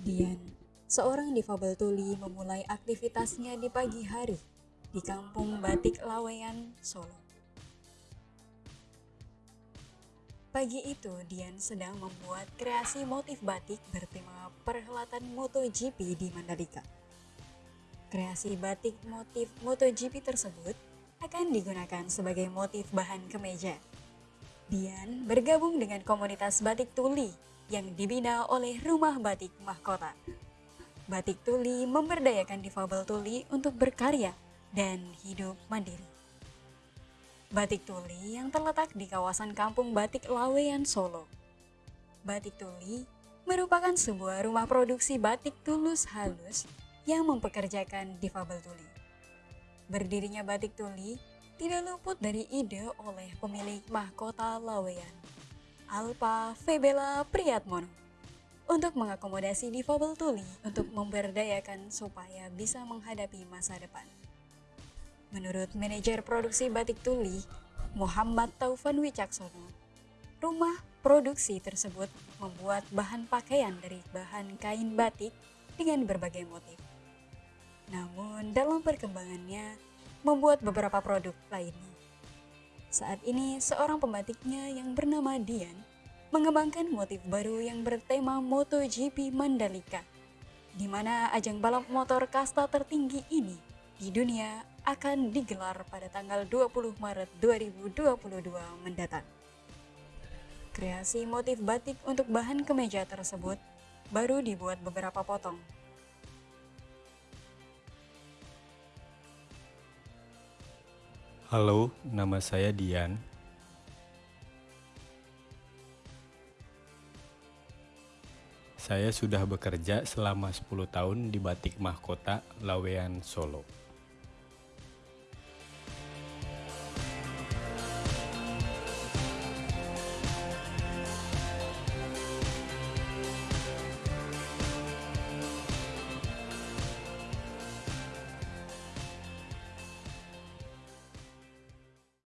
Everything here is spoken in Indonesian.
Dian, seorang difabel tuli memulai aktivitasnya di pagi hari di kampung Batik Laweyan, Solo. Pagi itu, Dian sedang membuat kreasi motif batik bertema perhelatan MotoGP di Mandalika. Kreasi batik motif MotoGP tersebut akan digunakan sebagai motif bahan kemeja. Dian bergabung dengan komunitas batik tuli yang dibina oleh Rumah Batik Mahkota. Batik Tuli memberdayakan difabel tuli untuk berkarya dan hidup mandiri. Batik Tuli yang terletak di kawasan Kampung Batik Laweyan, Solo. Batik Tuli merupakan sebuah rumah produksi batik tulus halus yang mempekerjakan difabel tuli. Berdirinya Batik Tuli tidak luput dari ide oleh pemilik mahkota Laweyan, Alpa Febela Priyatmono, untuk mengakomodasi difabel tuli untuk memberdayakan supaya bisa menghadapi masa depan. Menurut manajer produksi batik tuli, Muhammad Taufan Wicaksono, rumah produksi tersebut membuat bahan pakaian dari bahan kain batik dengan berbagai motif. Namun dalam perkembangannya, membuat beberapa produk lainnya. Saat ini, seorang pembatiknya yang bernama Dian mengembangkan motif baru yang bertema MotoGP Mandalika, di mana ajang balap motor kasta tertinggi ini di dunia akan digelar pada tanggal 20 Maret 2022 mendatang. Kreasi motif batik untuk bahan kemeja tersebut baru dibuat beberapa potong. Halo, nama saya Dian. Saya sudah bekerja selama 10 tahun di Batik Mahkota Lawean Solo.